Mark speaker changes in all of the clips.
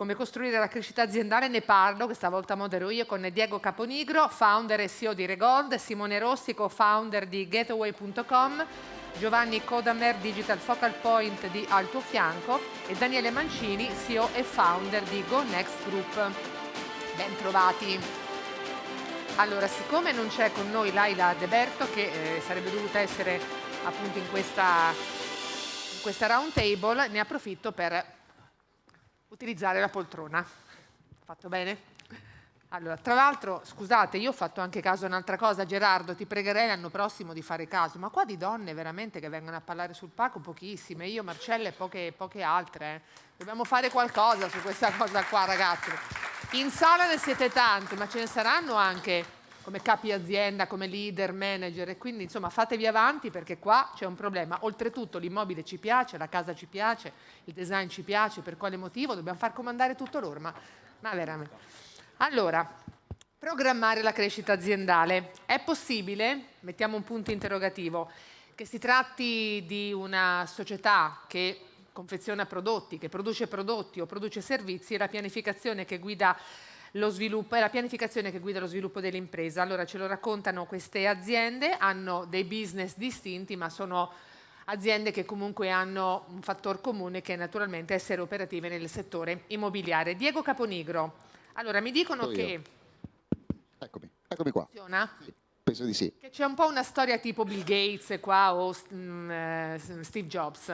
Speaker 1: come costruire la crescita aziendale ne parlo, questa volta modero io con Diego Caponigro, founder e CEO di Regold, Simone Rossi, co-founder di getaway.com, Giovanni Kodamer, Digital Focal Point di Al tuo fianco e Daniele Mancini, CEO e founder di Go Next Group. Ben trovati. Allora, siccome non c'è con noi Laila De Berto, che eh, sarebbe dovuta essere appunto in questa, in questa round table, ne approfitto per utilizzare la poltrona. Fatto bene? Allora, tra l'altro, scusate, io ho fatto anche caso a un'altra cosa, Gerardo, ti pregherei l'anno prossimo di fare caso, ma qua di donne veramente che vengono a parlare sul palco pochissime, io, Marcella e poche, poche altre. Eh. Dobbiamo fare qualcosa su questa cosa qua, ragazzi. In sala ne siete tante, ma ce ne saranno anche come capi azienda, come leader, manager e quindi insomma fatevi avanti perché qua c'è un problema. Oltretutto l'immobile ci piace, la casa ci piace, il design ci piace, per quale motivo? Dobbiamo far comandare tutto loro, ma, ma veramente. Allora, programmare la crescita aziendale. È possibile, mettiamo un punto interrogativo, che si tratti di una società che confeziona prodotti, che produce prodotti o produce servizi e la pianificazione che guida sviluppo, è la pianificazione che guida lo sviluppo dell'impresa. Allora ce lo raccontano queste aziende, hanno dei business distinti ma sono aziende che comunque hanno un fattore comune che è naturalmente essere operative nel settore immobiliare. Diego Caponigro, allora mi dicono
Speaker 2: Sono
Speaker 1: che...
Speaker 2: Eccomi, eccomi qua.
Speaker 1: Funziona?
Speaker 2: Sì, penso di sì.
Speaker 1: Che c'è un po' una storia tipo Bill Gates qua o eh, Steve Jobs.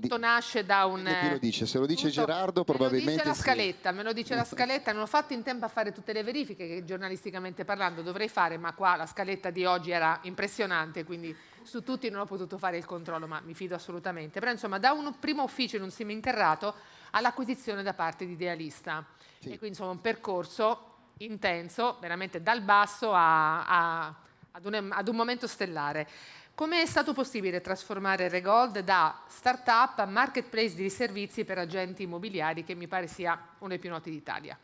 Speaker 1: Tutto nasce da un...
Speaker 2: Chi lo dice? Se lo dice
Speaker 1: Tutto-
Speaker 2: Gerardo probabilmente
Speaker 1: Me lo dice la
Speaker 2: sì.
Speaker 1: scaletta, me lo dice la scaletta, non ho fatto in tempo a fare tutte le verifiche che giornalisticamente parlando dovrei fare, ma qua la scaletta di oggi era impressionante, quindi su tutti non ho potuto fare il controllo, ma mi fido assolutamente. Però insomma da un primo ufficio in un seminterrato all'acquisizione da parte di idealista.
Speaker 2: Sì.
Speaker 1: E quindi insomma un percorso intenso, veramente dal basso a- a- ad, un, ad un momento stellare. Come è stato possibile trasformare Regold da startup a marketplace di servizi per agenti immobiliari, che mi pare sia uno dei più noti d'Italia?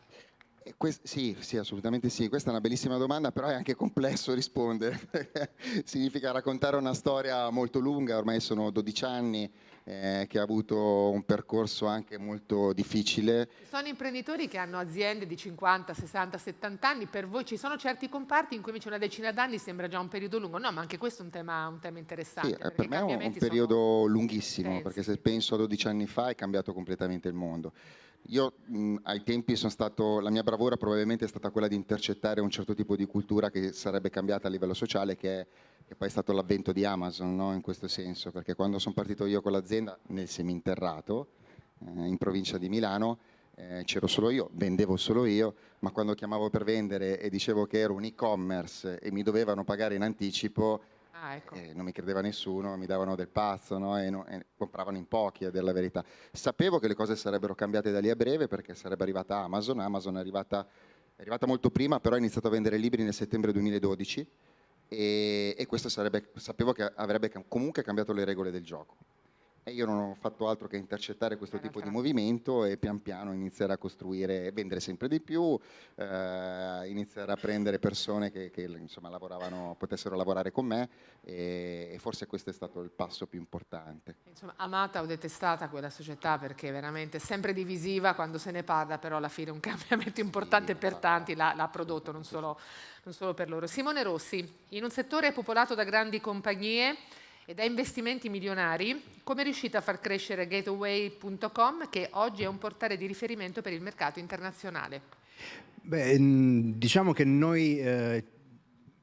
Speaker 2: Eh, sì, sì, assolutamente sì. Questa è una bellissima domanda, però è anche complesso rispondere. Significa raccontare una storia molto lunga, ormai sono 12 anni eh, che ha avuto un percorso anche molto difficile.
Speaker 1: Ci sono imprenditori che hanno aziende di 50, 60, 70 anni, per voi ci sono certi comparti in cui invece una decina d'anni sembra già un periodo lungo, no, ma anche questo è un tema, un tema interessante.
Speaker 2: Sì, eh, per me è un, periodo lunghissimo,
Speaker 1: intensi.
Speaker 2: perché se penso a 12 anni fa è cambiato completamente il mondo. Io mh, ai tempi sono stato, la mia bravura probabilmente è stata quella di intercettare un certo tipo di cultura che sarebbe cambiata a livello sociale, che, è, che poi è stato l'avvento di Amazon, no? in questo senso, perché quando sono partito io con l'azienda nel seminterrato, eh, in provincia di Milano, eh, c'ero solo io, vendevo solo io, ma quando chiamavo per vendere e dicevo che ero un e-commerce e mi dovevano pagare in anticipo,
Speaker 1: Ah, ecco.
Speaker 2: eh, non mi credeva nessuno, mi davano del pazzo no? e, no- e compravano in pochi a dire la verità. Sapevo che le cose sarebbero cambiate da lì a breve perché sarebbe arrivata Amazon, Amazon è arrivata, è arrivata molto prima, però ha iniziato a vendere libri nel settembre 2012 e, e questo sarebbe, sapevo che avrebbe comunque cambiato le regole del gioco. E io non ho fatto altro che intercettare questo
Speaker 1: Eh,
Speaker 2: tipo di movimento e pian piano iniziare a costruire, vendere sempre di più, eh, iniziare a prendere persone che, che, insomma, lavoravano, potessero lavorare con me e, e forse questo è stato il passo più importante.
Speaker 1: Insomma, amata o detestata quella società perché veramente è sempre divisiva quando se ne parla, però alla fine un cambiamento importante per tanti l'ha, l'ha prodotto, non solo, non solo per loro. Simone Rossi, in un settore popolato da grandi compagnie e da investimenti milionari, come è riuscita a far crescere Gateway.com che oggi è un portale di riferimento per il mercato internazionale?
Speaker 3: Beh, diciamo che noi, eh,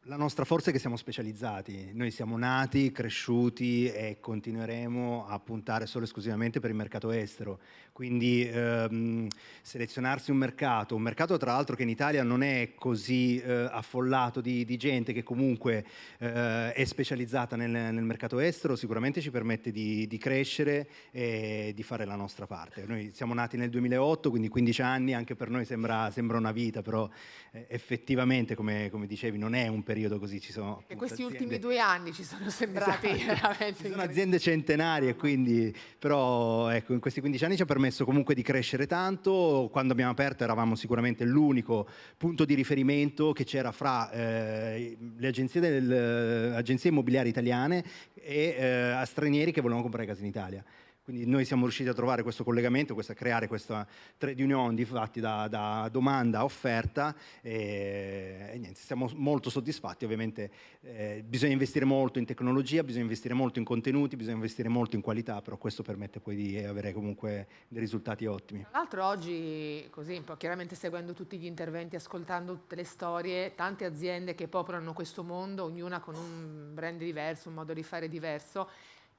Speaker 3: la nostra forza è che siamo specializzati. Noi siamo nati, cresciuti e continueremo a puntare solo e esclusivamente per il mercato estero. Quindi ehm, selezionarsi un mercato, un mercato tra l'altro che in Italia non è così eh, affollato di, di gente che comunque eh, è specializzata nel, nel mercato estero, sicuramente ci permette di, di crescere e di fare la nostra parte. Noi siamo nati nel 2008, quindi 15 anni, anche per noi sembra, sembra una vita, però eh, effettivamente, come, come dicevi, non è un periodo così. Ci sono
Speaker 1: E
Speaker 3: appunto
Speaker 1: questi
Speaker 3: aziende-
Speaker 1: ultimi due anni ci sono sembrati
Speaker 3: Esatto.
Speaker 1: veramente
Speaker 3: Ci sono aziende centenarie, quindi, però ecco, in questi 15 anni ci ha permesso comunque di crescere tanto. Quando abbiamo aperto eravamo sicuramente l'unico punto di riferimento che c'era fra eh, le agenzie, del- agenzie immobiliari italiane e eh, a stranieri che volevano comprare case in Italia. Quindi noi siamo riusciti a trovare questo collegamento, a creare questa trade union di fatti da, da domanda a offerta e, e, niente, siamo molto soddisfatti. Ovviamente eh, bisogna investire molto in tecnologia, bisogna investire molto in contenuti, bisogna investire molto in qualità, però questo permette poi di avere comunque dei risultati ottimi.
Speaker 1: Tra l'altro oggi, così chiaramente seguendo tutti gli interventi, ascoltando tutte le storie, tante aziende che popolano questo mondo, ognuna con un brand diverso, un modo di fare diverso,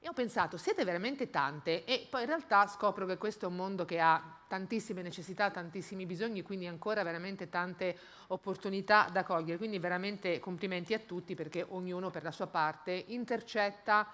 Speaker 1: e ho pensato, siete veramente tante e poi in realtà scopro che questo è un mondo che ha tantissime necessità, tantissimi bisogni, quindi ancora veramente tante opportunità da cogliere. Quindi veramente complimenti a tutti perché ognuno per la sua parte intercetta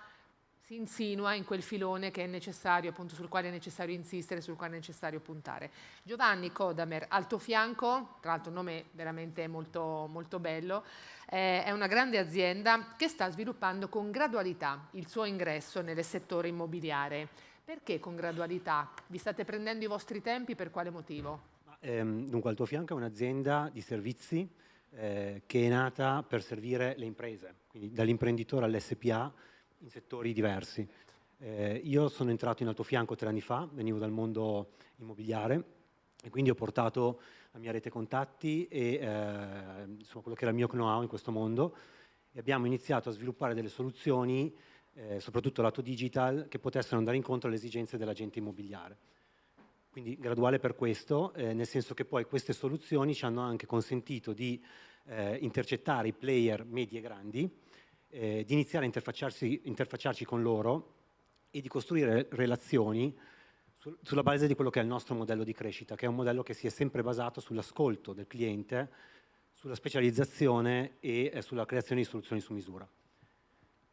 Speaker 1: si insinua in quel filone che è necessario, appunto sul quale è necessario insistere, sul quale è necessario puntare. Giovanni Kodamer, al tuo fianco, tra l'altro nome veramente molto, molto bello, eh, è una grande azienda che sta sviluppando con gradualità il suo ingresso nel settore immobiliare. Perché con gradualità? Vi state prendendo i vostri tempi, per quale motivo?
Speaker 4: Ehm, dunque, al tuo fianco è un'azienda di servizi eh, che è nata per servire le imprese, quindi dall'imprenditore all'SPA, in settori diversi. Eh, io sono entrato in altofianco tre anni fa, venivo dal mondo immobiliare e quindi ho portato la mia rete contatti e eh, insomma, quello che era il mio know-how in questo mondo e abbiamo iniziato a sviluppare delle soluzioni, eh, soprattutto lato digital, che potessero andare incontro alle esigenze dell'agente immobiliare. Quindi graduale per questo, eh, nel senso che poi queste soluzioni ci hanno anche consentito di eh, intercettare i player medi e grandi, eh, di iniziare a interfacciarsi, interfacciarci con loro e di costruire relazioni su, sulla base di quello che è il nostro modello di crescita, che è un modello che si è sempre basato sull'ascolto del cliente, sulla specializzazione e eh, sulla creazione di soluzioni su misura.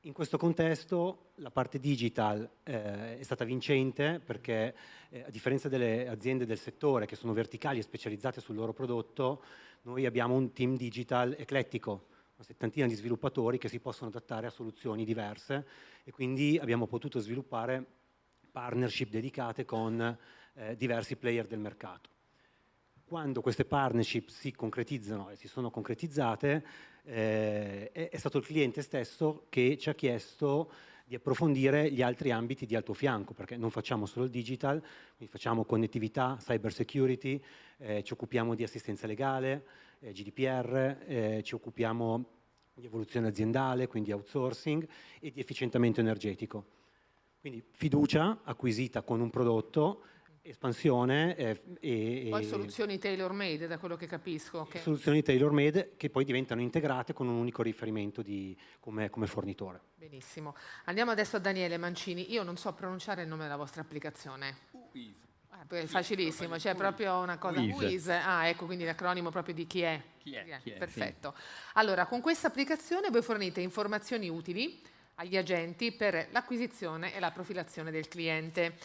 Speaker 4: In questo contesto la parte digital eh, è stata vincente perché eh, a differenza delle aziende del settore che sono verticali e specializzate sul loro prodotto, noi abbiamo un team digital eclettico, una settantina di sviluppatori che si possono adattare a soluzioni diverse e quindi abbiamo potuto sviluppare partnership dedicate con eh, diversi player del mercato. Quando queste partnership si concretizzano e si sono concretizzate, eh, è, è stato il cliente stesso che ci ha chiesto di approfondire gli altri ambiti di alto fianco, perché non facciamo solo il digital, facciamo connettività, cyber security, eh, ci occupiamo di assistenza legale, eh, GDPR, eh, ci occupiamo di evoluzione aziendale, quindi outsourcing e di efficientamento energetico. Quindi fiducia acquisita con un prodotto, espansione eh,
Speaker 1: e, Poi soluzioni tailor made da quello che capisco.
Speaker 4: Che... Soluzioni tailor made che poi diventano integrate con un unico riferimento di, come, come, fornitore.
Speaker 1: Benissimo. Andiamo adesso a Daniele Mancini. Io non so pronunciare il nome della vostra applicazione. Uh, è facilissimo, c'è cioè proprio una cosa. Wiz. Ah, ecco, quindi l'acronimo proprio di chi è.
Speaker 5: Chi è, chi è
Speaker 1: Perfetto. Sì. Allora, con questa applicazione voi fornite informazioni utili agli agenti per l'acquisizione e la profilazione del cliente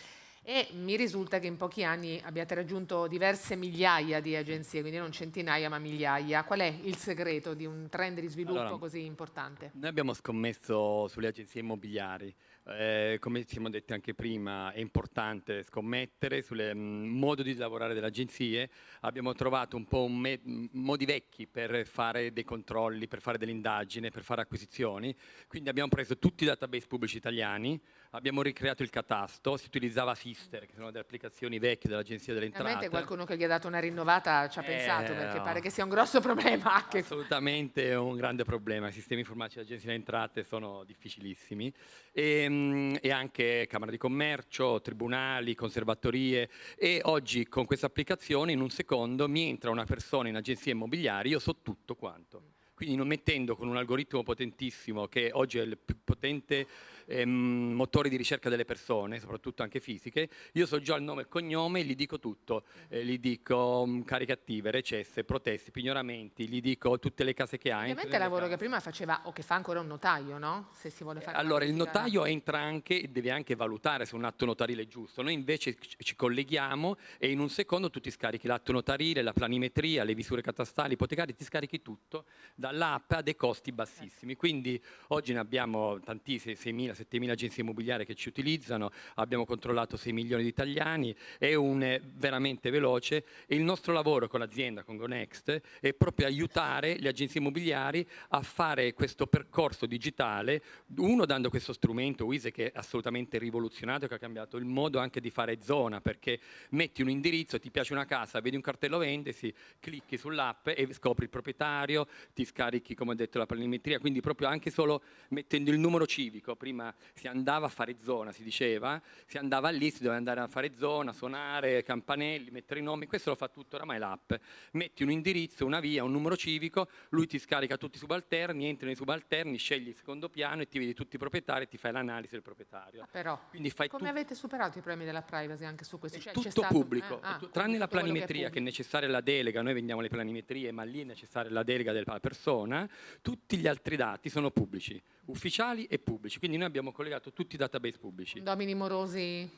Speaker 1: e mi risulta che in pochi anni abbiate raggiunto diverse migliaia di agenzie, quindi non centinaia ma migliaia. Qual è il segreto di un trend di sviluppo allora, così importante?
Speaker 5: Noi abbiamo scommesso sulle agenzie immobiliari eh, come siamo detti anche prima, è importante scommettere sul mm, modo di lavorare delle agenzie. Abbiamo trovato un po' un modi vecchi per fare dei controlli, per fare delle indagini, per fare acquisizioni. Quindi abbiamo preso tutti i database pubblici italiani, abbiamo ricreato il catasto, si utilizzava Sister, che sono delle applicazioni vecchie dell'Agenzia delle Entrate.
Speaker 1: Veramente qualcuno che gli ha dato una rinnovata ci ha eh, pensato, perché pare che sia un grosso problema. Anche.
Speaker 5: Assolutamente è un grande problema. I sistemi informatici dell'Agenzia delle Entrate sono difficilissimi. E, Ehm, e anche Camera di Commercio, tribunali, conservatorie e oggi con questa applicazione in un secondo mi entra una persona in agenzia immobiliare, io so tutto quanto. Quindi non mettendo con un algoritmo potentissimo che oggi è il più potente ehm, motore di ricerca delle persone, soprattutto anche fisiche, io so già il nome e il cognome e gli dico tutto, eh, gli dico um, cariche attive, recesse, protesti, pignoramenti, gli dico tutte le case che ha.
Speaker 1: Ovviamente il lavoro che prima faceva o che fa ancora un notaio, no? Se si vuole fare
Speaker 5: eh, allora il notaio entra anche e deve anche valutare se un atto notarile è giusto, noi invece ci colleghiamo e in un secondo tu ti scarichi l'atto notarile, la planimetria, le visure catastali, ipotecarie, ti scarichi tutto dall'app a dei costi bassissimi, quindi oggi ne abbiamo tantissimi, 6.000, 7.000 agenzie immobiliari che ci utilizzano, abbiamo controllato 6 milioni di italiani, è un, veramente veloce. E il nostro lavoro con l'azienda, con GoNext, è proprio aiutare le agenzie immobiliari a fare questo percorso digitale, uno dando questo strumento Wise che è assolutamente rivoluzionato, che ha cambiato il modo anche di fare zona, perché metti un indirizzo, ti piace una casa, vedi un cartello vendesi, clicchi sull'app e scopri il proprietario, ti scarichi come ho detto la planimetria, quindi proprio anche solo mettendo il numero civico, prima si andava a fare zona, si diceva, si andava lì, si doveva andare a fare zona, suonare, campanelli, mettere i nomi, questo lo fa tutto oramai l'app, metti un indirizzo, una via, un numero civico, lui ti scarica tutti i subalterni, entri nei subalterni, scegli il secondo piano e ti vedi tutti i proprietari e ti fai l'analisi del proprietario.
Speaker 1: Ah, però,
Speaker 5: Quindi fai
Speaker 1: come avete superato i problemi della privacy anche su questo?
Speaker 5: è
Speaker 1: Cioè,
Speaker 5: tutto
Speaker 1: stato-
Speaker 5: pubblico,
Speaker 1: eh, ah,
Speaker 5: tranne la
Speaker 1: quello che è
Speaker 5: planimetria che, è necessaria la delega, noi vendiamo le planimetrie, ma lì è necessaria la delega della persona, tutti gli altri dati sono pubblici, ufficiali e pubblici, quindi noi abbiamo collegato tutti i database pubblici.
Speaker 1: Condomini morosi?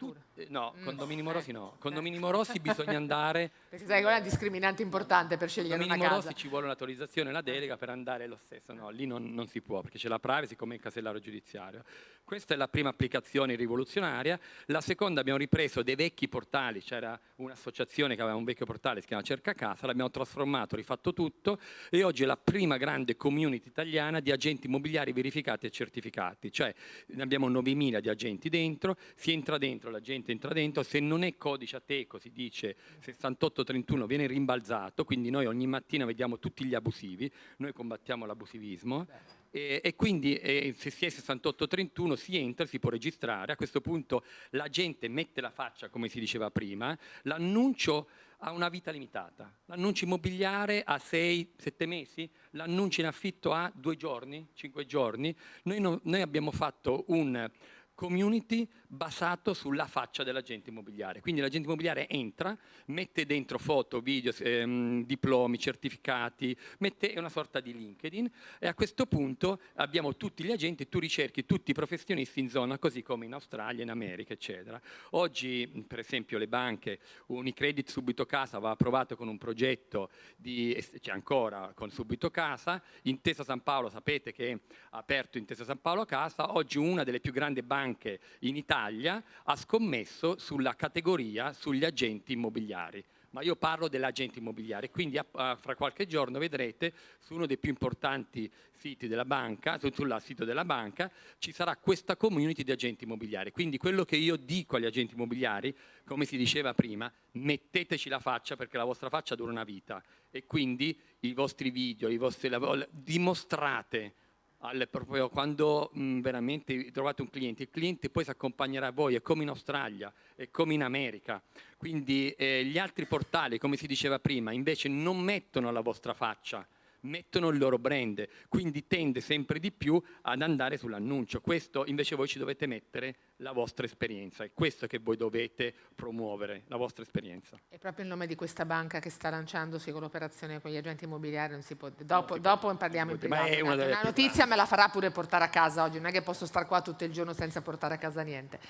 Speaker 5: Tu- eh, no,
Speaker 1: Mm.
Speaker 5: condomini morosi
Speaker 1: Eh,
Speaker 5: no, condomini morosi bisogna andare
Speaker 1: Perché sai, quella è una discriminante importante per scegliere
Speaker 5: Condomini
Speaker 1: una casa.
Speaker 5: morosi ci vuole un'autorizzazione la delega per andare lo stesso, no, lì non, non si può perché c'è la privacy come il casellaro giudiziario. Questa è la prima applicazione rivoluzionaria, la seconda abbiamo ripreso dei vecchi portali, c'era un'associazione che aveva un vecchio portale, si chiama Cerca Casa, l'abbiamo trasformato, rifatto tutto. E oggi è la prima grande community italiana di agenti immobiliari verificati e certificati, cioè ne abbiamo 9.000 di agenti dentro, si entra dentro, la gente entra dentro, se non è codice ateco si dice 6831 viene rimbalzato, quindi noi ogni mattina vediamo tutti gli abusivi, noi combattiamo l'abusivismo e, e quindi eh, se si è 6831 si entra, si può registrare, a questo punto la gente mette la faccia come si diceva prima, l'annuncio ha una vita limitata, l'annuncio immobiliare ha 6-7 mesi, l'annuncio in affitto ha 2 giorni, 5 giorni, noi, no- noi abbiamo fatto un community basato sulla faccia dell'agente immobiliare. Quindi l'agente immobiliare entra, mette dentro foto, video, ehm, diplomi, certificati, mette una sorta di LinkedIn e a questo punto abbiamo tutti gli agenti, tu ricerchi tutti i professionisti in zona, così come in Australia, in America, eccetera. Oggi, per esempio, le banche, Unicredit Subito Casa va approvato con un progetto di, c'è ancora con Subito Casa, Intesa San Paolo, sapete che ha aperto Intesa San Paolo Casa, oggi una delle più grandi banche in Italia ha scommesso sulla categoria sugli agenti immobiliari. Ma io parlo dell'agente immobiliare, quindi a- a- fra qualche giorno vedrete su uno dei più importanti siti della banca, su- sul sito della banca, ci sarà questa community di agenti immobiliari. Quindi quello che io dico agli agenti immobiliari, come si diceva prima, metteteci la faccia perché la vostra faccia dura una vita e quindi i vostri video, i vostri lavori, dimostrate al- proprio quando mh, veramente trovate un cliente, il cliente poi si accompagnerà a voi, è come in Australia, è come in America. Quindi eh, gli altri portali, come si diceva prima, invece non mettono la vostra faccia, mettono il loro brand, quindi tende sempre di più ad andare sull'annuncio. Questo invece voi ci dovete mettere la vostra esperienza, è questo che voi dovete promuovere, la vostra esperienza.
Speaker 1: È proprio il nome di questa banca che sta lanciandosi con l'operazione con gli agenti immobiliari, non si può... Dopo, dopo parliamo in
Speaker 5: Ma è
Speaker 1: privato.
Speaker 5: una
Speaker 1: Una, notizia me la farà pure portare a casa oggi, non è che posso stare qua tutto il giorno senza portare a casa niente.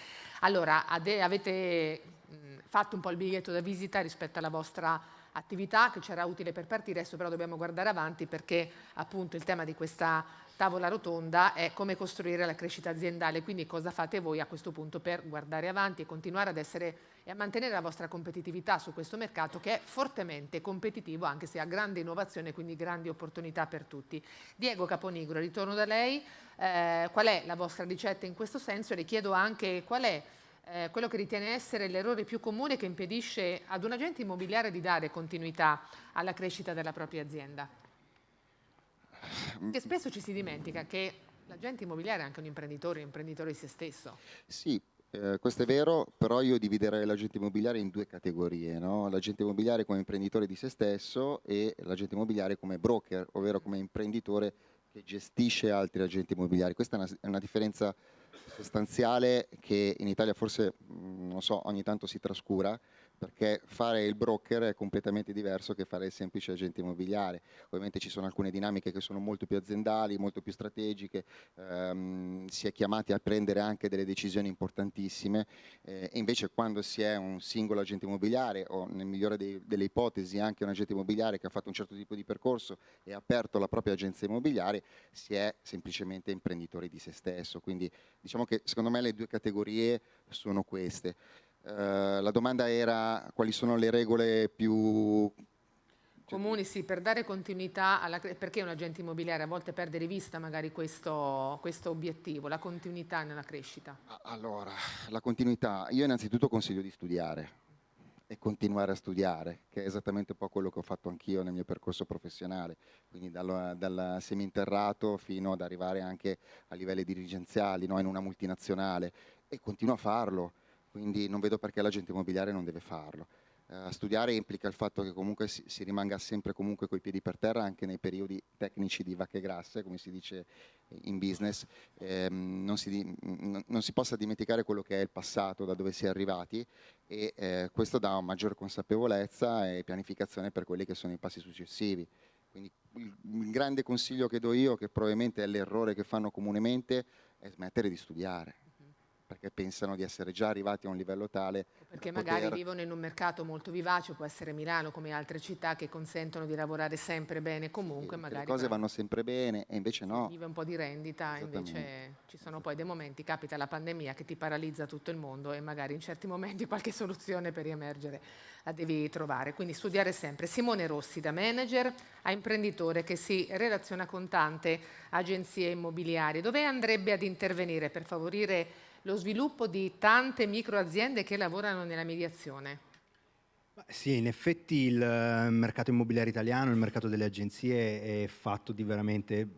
Speaker 1: Allora, avete fatto un po' il biglietto da visita rispetto alla vostra attività che c'era utile per partire, adesso però dobbiamo guardare avanti perché appunto il tema di questa tavola rotonda è come costruire la crescita aziendale, quindi cosa fate voi a questo punto per guardare avanti e continuare ad essere e a mantenere la vostra competitività su questo mercato che è fortemente competitivo anche se ha grande innovazione, quindi grandi opportunità per tutti. Diego Caponigro, ritorno da lei, Eh, qual è la vostra ricetta in questo senso? E le chiedo anche qual è eh, quello che ritiene essere l'errore più comune che impedisce ad un agente immobiliare di dare continuità alla crescita della propria azienda. Che spesso ci si dimentica che l'agente immobiliare è anche un imprenditore, un imprenditore di se stesso.
Speaker 2: Sì, eh, questo è vero, però io dividerei l'agente immobiliare in due categorie, no? l'agente immobiliare come imprenditore di se stesso e l'agente immobiliare come broker, ovvero come imprenditore che gestisce altri agenti immobiliari. Questa è una, è una differenza sostanziale che in Italia forse, non so, ogni tanto si trascura, perché fare il broker è completamente diverso che fare il semplice agente immobiliare. Ovviamente ci sono alcune dinamiche che sono molto più aziendali, molto più strategiche, ehm, si è chiamati a prendere anche delle decisioni importantissime eh, invece quando si è un singolo agente immobiliare o nel migliore dei, delle ipotesi anche un agente immobiliare che ha fatto un certo tipo di percorso e ha aperto la propria agenzia immobiliare, si è semplicemente imprenditori di se stesso. Quindi diciamo che secondo me le due categorie sono queste. Eh, la domanda era quali sono le regole più
Speaker 1: comuni, sì, per dare continuità alla perché un agente immobiliare a volte perde di vista magari questo, questo, obiettivo, la continuità nella crescita?
Speaker 2: Allora, la continuità, io innanzitutto consiglio di studiare e continuare a studiare, che è esattamente un po' quello che ho fatto anch'io nel mio percorso professionale, quindi dal, dal seminterrato fino ad arrivare anche a livelli dirigenziali, no? in una multinazionale, e continuo a farlo quindi non vedo perché l'agente immobiliare non deve farlo. Uh, studiare implica il fatto che comunque si, si rimanga sempre comunque coi piedi per terra anche nei periodi tecnici di vacche grasse, come si dice in business, ehm, non, si, non, si, possa dimenticare quello che è il passato, da dove si è arrivati e eh, questo dà maggiore consapevolezza e pianificazione per quelli che sono i passi successivi. Quindi il, il grande consiglio che do io, che probabilmente è l'errore che fanno comunemente, è smettere di studiare perché pensano di essere già arrivati a un livello tale.
Speaker 1: Perché magari poter... vivono in un mercato molto vivace, può essere Milano come altre città che consentono di lavorare sempre bene comunque.
Speaker 2: Sì,
Speaker 1: magari
Speaker 2: le cose vanno sempre bene e invece no.
Speaker 1: Vive un po' di rendita, invece ci sono poi dei momenti, capita la pandemia che ti paralizza tutto il mondo e magari in certi momenti qualche soluzione per riemergere la devi trovare. Quindi studiare sempre. Simone Rossi da manager a imprenditore che si relaziona con tante agenzie immobiliari. Dove andrebbe ad intervenire per favorire lo sviluppo di tante microaziende che lavorano nella mediazione.
Speaker 3: Sì, in effetti il eh, mercato immobiliare italiano, il mercato delle agenzie è fatto di veramente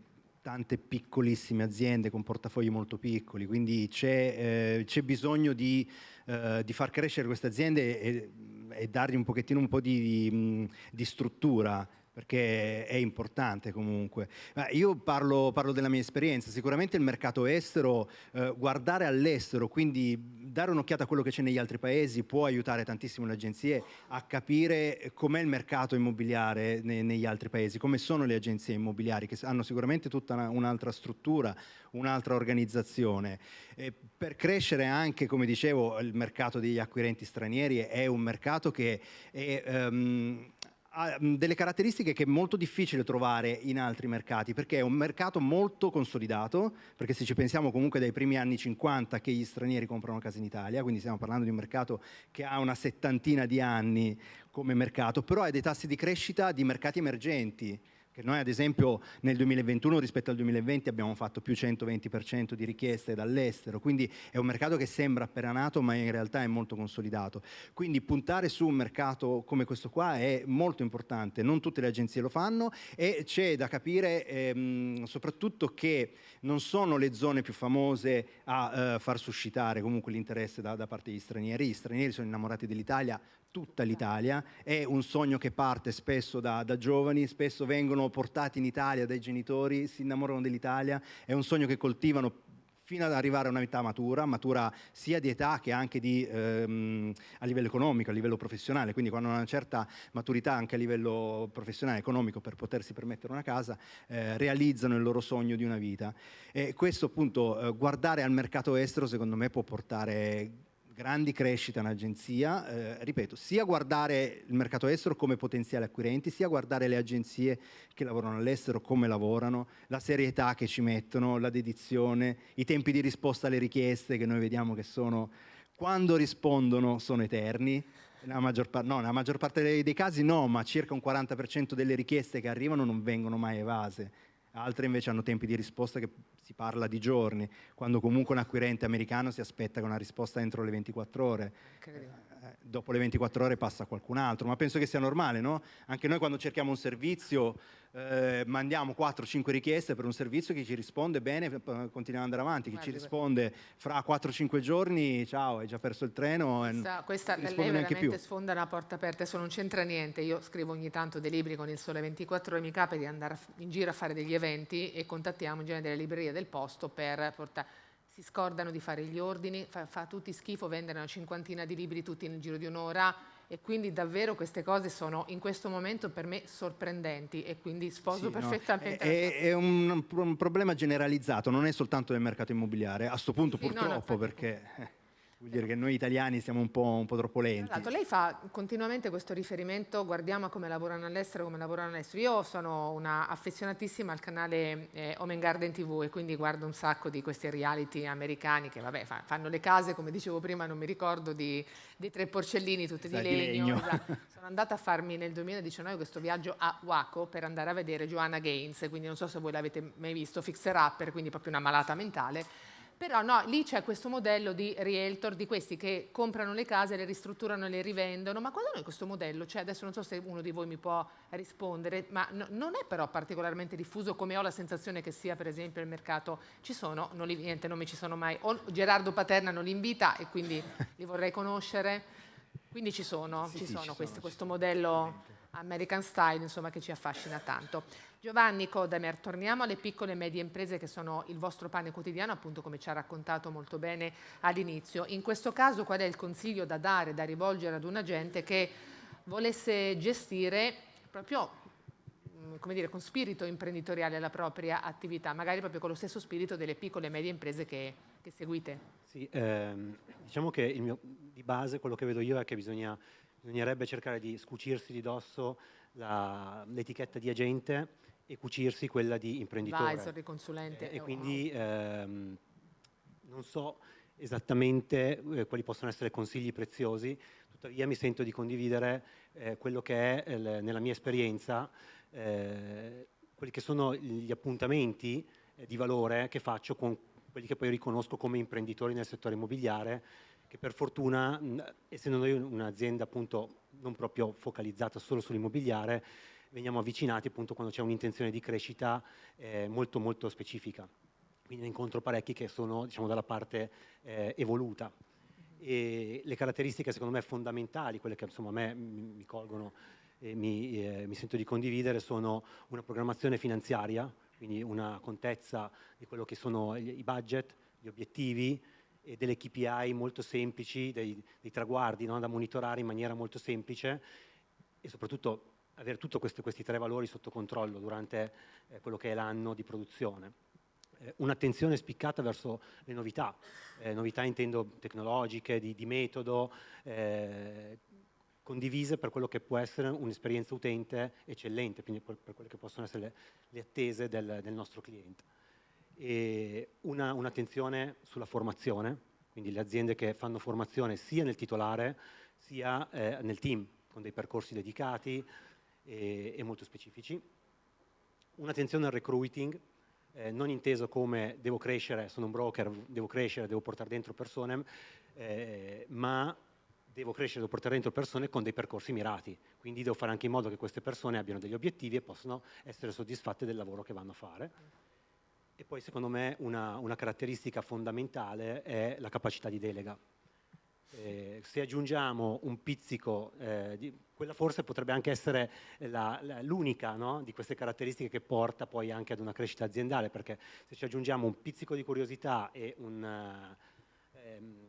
Speaker 3: tante piccolissime aziende con portafogli molto piccoli, quindi c'è, eh, bisogno di, eh, di, far crescere queste aziende e, e dargli un pochettino un po' di, di struttura perché è importante comunque. Ma io parlo, parlo, della mia esperienza, sicuramente il mercato estero, eh, guardare all'estero, quindi dare un'occhiata a quello che c'è negli altri paesi può aiutare tantissimo le agenzie a capire com'è il mercato immobiliare ne, negli altri paesi, come sono le agenzie immobiliari che hanno sicuramente tutta un'altra struttura, un'altra organizzazione. E per crescere anche, come dicevo, il mercato degli acquirenti stranieri è un mercato che è, um, ha delle caratteristiche che è molto difficile trovare in altri mercati perché è un mercato molto consolidato perché se ci pensiamo comunque dai primi anni 50 che gli stranieri comprano case in Italia quindi stiamo parlando di un mercato che ha una settantina di anni come mercato però ha dei tassi di crescita di mercati emergenti che noi ad esempio nel 2021 rispetto al 2020 abbiamo fatto più 120% di richieste dall'estero, quindi è un mercato che sembra appena nato ma in realtà è molto consolidato. Quindi puntare su un mercato come questo qua è molto importante, non tutte le agenzie lo fanno e c'è da capire ehm, soprattutto che non sono le zone più famose a eh, far suscitare comunque l'interesse da, da parte degli stranieri, gli stranieri sono innamorati dell'Italia, tutta l'Italia, è un sogno che parte spesso da, da, giovani, spesso vengono portati in Italia dai genitori, si innamorano dell'Italia, è un sogno che coltivano fino ad arrivare a una età matura, matura sia di età che anche di, ehm, a livello economico, a livello professionale, quindi quando hanno una certa maturità anche a livello professionale, economico per potersi permettere una casa, eh, realizzano il loro sogno di una vita. E questo appunto, eh, guardare al mercato estero secondo me può portare grandi crescite in agenzia, eh, ripeto, sia guardare il mercato estero come potenziali acquirenti, sia guardare le agenzie che lavorano all'estero come lavorano, la serietà che ci mettono, la dedizione, i tempi di risposta alle richieste che noi vediamo che sono, quando rispondono sono eterni, nella maggior, no, nella maggior parte dei, dei casi no, ma circa un 40% delle richieste che arrivano non vengono mai evase altre invece hanno tempi di risposta che si parla di giorni, quando comunque un acquirente americano si aspetta con una risposta entro le 24 ore. Eh, dopo le 24 ore passa qualcun altro, ma penso che sia normale, no? Anche noi quando cerchiamo un servizio eh, mandiamo 4-5 richieste per un servizio che ci risponde bene, continuiamo ad andare avanti, chi ci risponde fra 4-5 giorni, ciao, hai già perso il treno
Speaker 1: questa, questa lei veramente più. sfonda una porta aperta, adesso non c'entra niente, io scrivo ogni tanto dei libri con il Sole 24 ore, mi capita di andare in giro a fare degli eventi e contattiamo in genere delle librerie del posto per portare si scordano di fare gli ordini, fa, fa tutti schifo vendere una cinquantina di libri tutti nel giro di un'ora e quindi davvero queste cose sono in questo momento per me sorprendenti e quindi sposo sì, perfettamente.
Speaker 3: No, è, è un, un, problema generalizzato, non è soltanto del mercato immobiliare, a questo punto sì, purtroppo no, perché... Vuol dire che noi italiani siamo un po', un po troppo lenti.
Speaker 1: Esatto, lei fa continuamente questo riferimento, guardiamo come lavorano all'estero, come lavorano all'estero. Io sono una affezionatissima al canale eh, Home Garden TV e quindi guardo un sacco di questi reality americani che vabbè, fanno le case, come dicevo prima, non mi ricordo, di, di tre porcellini tutte esatto, di legno. Di legno. Esatto. Sono andata a farmi nel 2019 questo viaggio a Waco per andare a vedere Joanna Gaines, quindi non so se voi l'avete mai visto, Fixer Upper, quindi proprio una malata mentale però no, lì c'è questo modello di realtor, di questi che comprano le case, le ristrutturano e le rivendono, ma quando noi questo modello, cioè adesso non so se uno di voi mi può rispondere, ma no, non è però particolarmente diffuso come ho la sensazione che sia per esempio il mercato, ci sono, non li, niente, non mi ci sono mai, o Gerardo Paterna non li invita e quindi li vorrei conoscere, quindi ci sono, sì, ci sì, sono ci questi, sono, questo modello American Style insomma, che ci affascina tanto. Giovanni Kodamer, torniamo alle piccole e medie imprese che sono il vostro pane quotidiano, appunto come ci ha raccontato molto bene all'inizio. In questo caso qual è il consiglio da dare, da rivolgere ad un agente che volesse gestire proprio mm, come dire, con spirito imprenditoriale la propria attività, magari proprio con lo stesso spirito delle piccole e medie imprese che, che seguite?
Speaker 4: Sì, ehm, diciamo che mio, di base quello che vedo io è che bisogna, bisognerebbe cercare di scucirsi di dosso l'etichetta di agente e cucirsi quella di imprenditore.
Speaker 1: Advisor, di consulente.
Speaker 4: E, e quindi ehm, non so esattamente eh, quali possono essere consigli preziosi, tuttavia mi sento di condividere eh, quello che è eh, nella mia esperienza, eh, quelli che sono gli appuntamenti eh, di valore che faccio con quelli che poi riconosco come imprenditori nel settore immobiliare, che per fortuna, essendo noi un'azienda appunto non proprio focalizzata solo sull'immobiliare, veniamo avvicinati appunto quando c'è un'intenzione di crescita eh, molto molto specifica. Quindi ne incontro parecchi che sono diciamo, dalla parte eh, evoluta. E le caratteristiche secondo me fondamentali, quelle che insomma a me mi colgono e mi, eh, mi sento di condividere, sono una programmazione finanziaria, quindi una contezza di quello che sono i budget, gli obiettivi, e delle KPI molto semplici, dei, dei traguardi no, da monitorare in maniera molto semplice e soprattutto avere tutti questi tre valori sotto controllo durante eh, quello che è l'anno di produzione. Eh, Un'attenzione spiccata verso le novità, eh, novità intendo tecnologiche, di, di metodo, eh, condivise per quello che può essere un'esperienza utente eccellente, quindi per, per, quelle che possono essere le, le attese del, del, nostro cliente. E una, un'attenzione sulla formazione, quindi le aziende che fanno formazione sia nel titolare sia eh, nel team, con dei percorsi dedicati, e, e molto specifici. Un'attenzione al recruiting, eh, non inteso come devo crescere, sono un broker, devo crescere, devo portare dentro persone, eh, ma devo crescere, devo portare dentro persone con dei percorsi mirati, quindi devo fare anche in modo che queste persone abbiano degli obiettivi e possano essere soddisfatte del lavoro che vanno a fare. E poi secondo me una, una caratteristica fondamentale è la capacità di delega. Eh, se aggiungiamo un pizzico, eh, di, quella forse potrebbe anche essere l'unica no? di queste caratteristiche che porta poi anche ad una crescita aziendale, perché se ci aggiungiamo un pizzico di curiosità e un, ehm,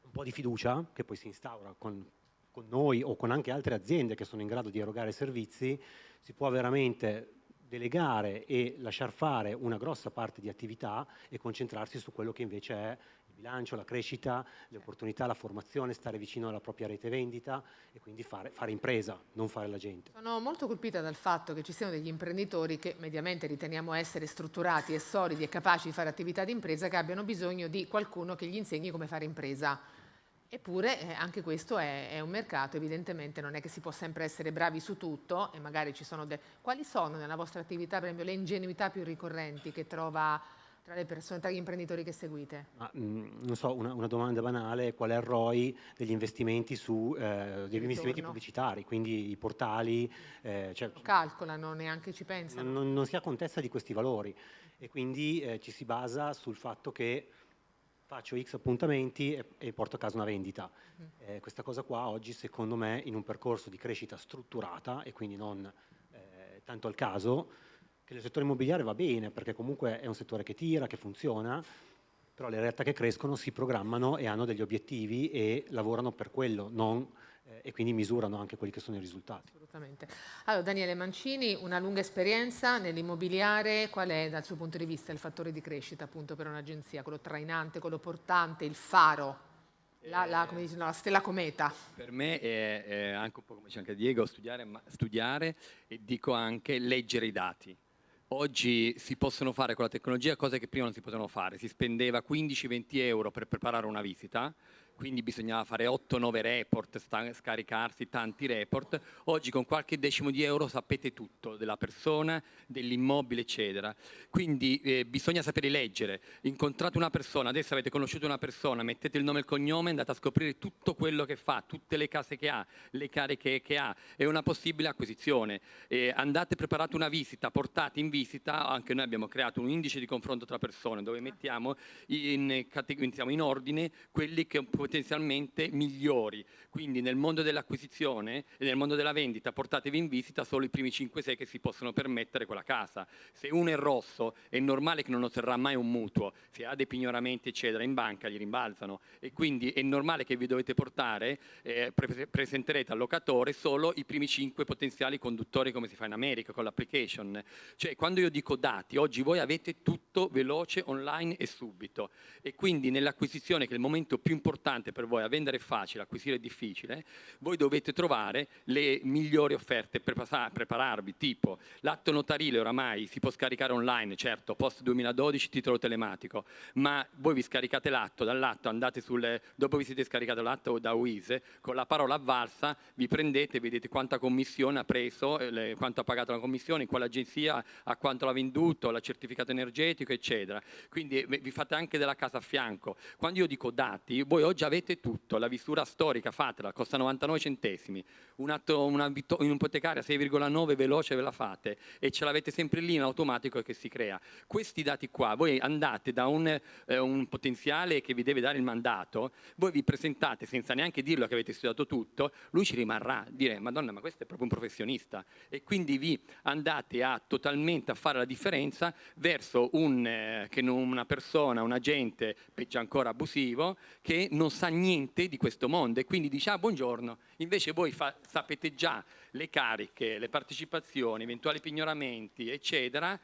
Speaker 4: un po' di fiducia, che poi si instaura con, con noi o con anche altre aziende che sono in grado di erogare servizi, si può veramente delegare e lasciar fare una grossa parte di attività e concentrarsi su quello che invece è bilancio, la crescita, le opportunità, la formazione, stare vicino alla propria rete vendita e quindi fare, fare impresa, non fare la gente.
Speaker 1: Sono molto colpita dal fatto che ci siano degli imprenditori che mediamente riteniamo essere strutturati e solidi e capaci di fare attività di impresa che abbiano bisogno di qualcuno che gli insegni come fare impresa. Eppure eh, anche questo è, è, un mercato, evidentemente non è che si può sempre essere bravi su tutto e magari ci sono... De... Quali sono nella vostra attività, per esempio, le ingenuità più ricorrenti che trova tra le persone, tra gli imprenditori che seguite?
Speaker 4: Ma, mh, mm, non so, una, una, domanda banale, qual è il ROI degli investimenti, su, eh, degli investimenti pubblicitari, quindi i portali?
Speaker 1: Eh, cioè, calcolano, neanche ci pensano.
Speaker 4: Non, non, si ha contezza di questi valori e quindi eh, ci si basa sul fatto che faccio X appuntamenti e, e porto a casa una vendita. Mm. Eh, questa cosa qua oggi secondo me in un percorso di crescita strutturata e quindi non eh, tanto al caso, che nel settore immobiliare va bene perché comunque è un settore che tira, che funziona, però le realtà che crescono si programmano e hanno degli obiettivi e lavorano per quello, non eh, e quindi misurano anche quelli che sono i risultati.
Speaker 1: Assolutamente. Allora, Daniele Mancini, una lunga esperienza nell'immobiliare, qual è dal suo punto di vista il fattore di crescita appunto per un'agenzia, quello trainante, quello portante, il faro? La, la, come dice, no, la, stella cometa.
Speaker 5: Per me è, è, anche un po' come dice anche Diego, studiare, studiare e dico anche leggere i dati. Oggi si possono fare con la tecnologia cose che prima non si potevano fare. Si spendeva 15-20 euro per preparare una visita, quindi bisognava fare 8-9 report, scaricarsi tanti report. Oggi con qualche decimo di euro sapete tutto della persona, dell'immobile, eccetera. Quindi eh, bisogna sapere leggere. Incontrate una persona, adesso avete conosciuto una persona, mettete il nome e il cognome, andate a scoprire tutto quello che fa, tutte le case che ha, le cariche che ha, è una possibile acquisizione. Eh, andate preparate una visita, portate in visita, anche noi abbiamo creato un indice di confronto tra persone dove mettiamo in, in, in ordine quelli che potenzialmente migliori. Quindi nel mondo dell'acquisizione e nel mondo della vendita portatevi in visita solo i primi 5-6 che si possono permettere quella casa. Se uno è rosso è normale che non otterrà mai un mutuo, se ha dei pignoramenti eccetera in banca gli rimbalzano e quindi è normale che vi dovete portare, eh, pre presenterete al locatore solo i primi 5 potenziali conduttori come si fa in America con l'application. Cioè quando io dico dati, oggi voi avete tutto veloce, online e subito e quindi nell'acquisizione che è il momento più importante importante per voi, a vendere è facile, acquisire è difficile, voi dovete trovare le migliori offerte per prepararvi, tipo l'atto notarile oramai si può scaricare online, certo, post 2012 titolo telematico, ma voi vi scaricate l'atto, dall'atto andate sul, dopo vi siete scaricato l'atto da Wise, con la parola avvalsa vi prendete, vedete quanta commissione ha preso, eh, le, quanto ha pagato la commissione, in quale agenzia, a quanto l'ha venduto, la certificato energetico, eccetera. Quindi eh, vi fate anche della casa a fianco. Quando io dico dati, voi oggi avete tutto, la visura storica fatela, costa 99 centesimi, un atto, una, un'ipotecaria 6,9 veloce ve la fate. E ce l'avete sempre lì in automatico che si crea. Questi dati qua, voi andate da un, eh, un potenziale che vi deve dare il mandato, voi vi presentate senza neanche dirlo che avete studiato tutto, lui ci rimarrà, dire madonna ma questo è proprio un professionista e quindi vi andate a totalmente a fare la differenza verso un, eh, una persona, un agente, peggio ancora abusivo, che non sa niente di questo mondo e quindi dice ah buongiorno, invece voi sapete già le cariche, le partecipazioni, eventuali pignoramenti eccetera,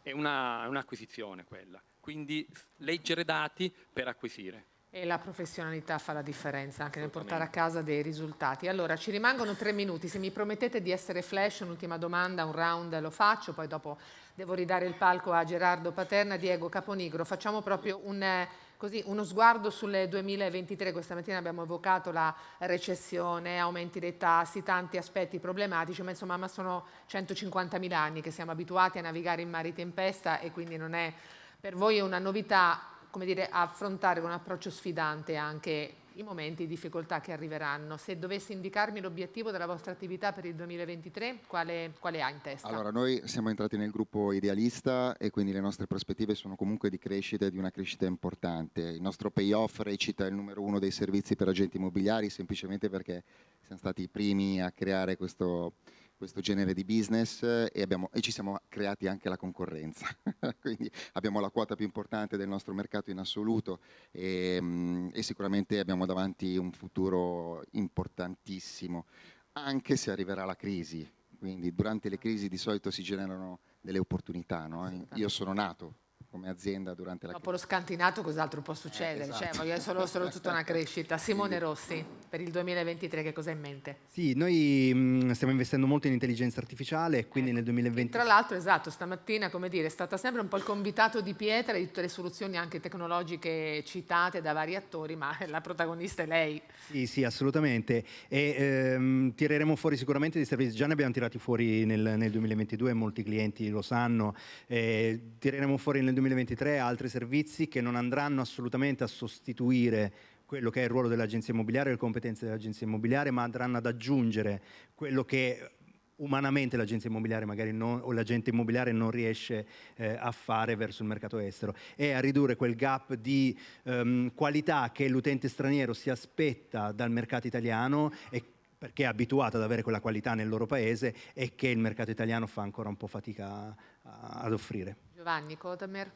Speaker 5: è un'acquisizione un quella, quindi leggere dati per acquisire.
Speaker 1: E la professionalità fa la differenza anche nel portare a casa dei risultati. Allora, ci rimangono tre minuti. Se mi promettete di essere flash, un'ultima domanda, un round lo faccio, poi dopo devo ridare il palco a Gerardo Paterna, Diego Caponigro. Facciamo proprio un Così uno sguardo sul 2023, questa mattina abbiamo evocato la recessione, aumenti dei tassi, tanti aspetti problematici, ma insomma ma sono 150.000 anni che siamo abituati a navigare in mari tempesta e quindi non è per voi una novità come dire, affrontare con un approccio sfidante anche i momenti di difficoltà che arriveranno. Se dovessi indicarmi l'obiettivo della vostra attività per il 2023, quale, quale, ha in testa?
Speaker 2: Allora, noi siamo entrati nel gruppo idealista e quindi le nostre prospettive sono comunque di crescita e di una crescita importante. Il nostro payoff recita il numero uno dei servizi per agenti immobiliari semplicemente perché siamo stati i primi a creare questo questo genere di business e, abbiamo, e, ci siamo creati anche la concorrenza, quindi abbiamo la quota più importante del nostro mercato in assoluto e, mm, e sicuramente abbiamo davanti un futuro importantissimo, anche se arriverà la crisi, quindi durante le crisi di solito si generano delle opportunità, no? io sono nato come azienda durante la
Speaker 1: Dopo lo scantinato cos'altro può succedere? Eh, esatto. cioè, solo, solo, tutta una crescita. Simone Rossi, per il 2023 che cosa hai in mente?
Speaker 3: Sì, noi mh, stiamo investendo molto in intelligenza artificiale, quindi ecco. nel 2020...
Speaker 1: Tra l'altro, esatto, stamattina, come dire, è stata sempre un po' il convitato di pietra di tutte le soluzioni anche tecnologiche citate da vari attori, ma la protagonista è lei.
Speaker 3: Sì, sì, assolutamente. E ehm, tireremo fuori sicuramente dei servizi, già ne abbiamo tirati fuori nel, nel 2022, molti clienti lo sanno, eh, tireremo fuori nel 2023 2023 altri servizi che non andranno assolutamente a sostituire quello che è il ruolo dell'agenzia immobiliare le competenze dell'agenzia immobiliare, ma andranno ad aggiungere quello che umanamente l'agenzia immobiliare magari non, o l'agente immobiliare non riesce eh, a fare verso il mercato estero e a ridurre quel gap di um, qualità che l'utente straniero si aspetta dal mercato italiano e perché è abituato ad avere quella qualità nel loro paese e che il mercato italiano fa ancora un po' fatica a, ad offrire.
Speaker 1: Giovanni Kodamer.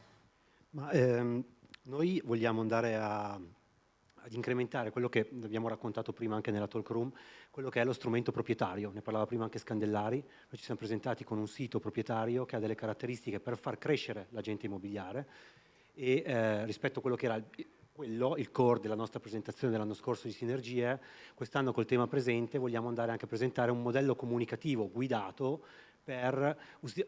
Speaker 4: Ma, ehm, noi vogliamo andare a ad incrementare quello che abbiamo raccontato prima anche nella talk room, quello che è lo strumento proprietario, ne parlava prima anche Scandellari, noi ci siamo presentati con un sito proprietario che ha delle caratteristiche per far crescere l'agente immobiliare e eh, rispetto a quello che era il, quello, il core della nostra presentazione dell'anno scorso di Sinergie, quest'anno col tema presente vogliamo andare anche a presentare un modello comunicativo guidato per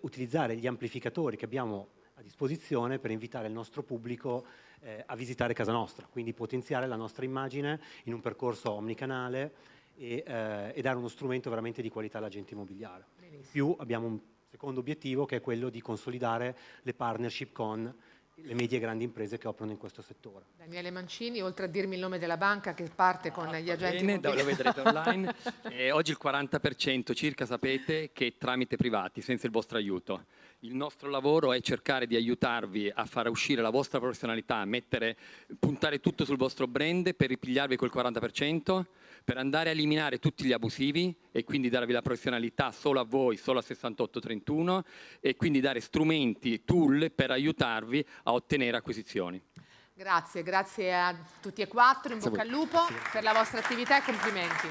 Speaker 4: utilizzare gli amplificatori che abbiamo a disposizione per invitare il nostro pubblico eh, a visitare casa nostra, quindi potenziare la nostra immagine in un percorso omnicanale e, eh, e dare uno strumento veramente di qualità all'agente immobiliare. In più abbiamo un secondo obiettivo che è quello di consolidare le partnership con le medie e grandi imprese che operano in questo settore.
Speaker 1: Daniele Mancini, oltre a dirmi il nome della banca che parte con ah, gli agenti
Speaker 5: bene, lo vedrete online. eh, oggi il 40% circa sapete che è tramite privati, senza il vostro aiuto. Il nostro lavoro è cercare di aiutarvi a far uscire la vostra professionalità, mettere, puntare tutto sul vostro brand per ripigliarvi quel 40%, per andare a eliminare tutti gli abusivi e quindi darvi la professionalità solo a voi, solo a 6831 e quindi dare strumenti, tool per aiutarvi a ottenere acquisizioni.
Speaker 1: Grazie, grazie a tutti e quattro, in bocca al lupo per la vostra attività e complimenti.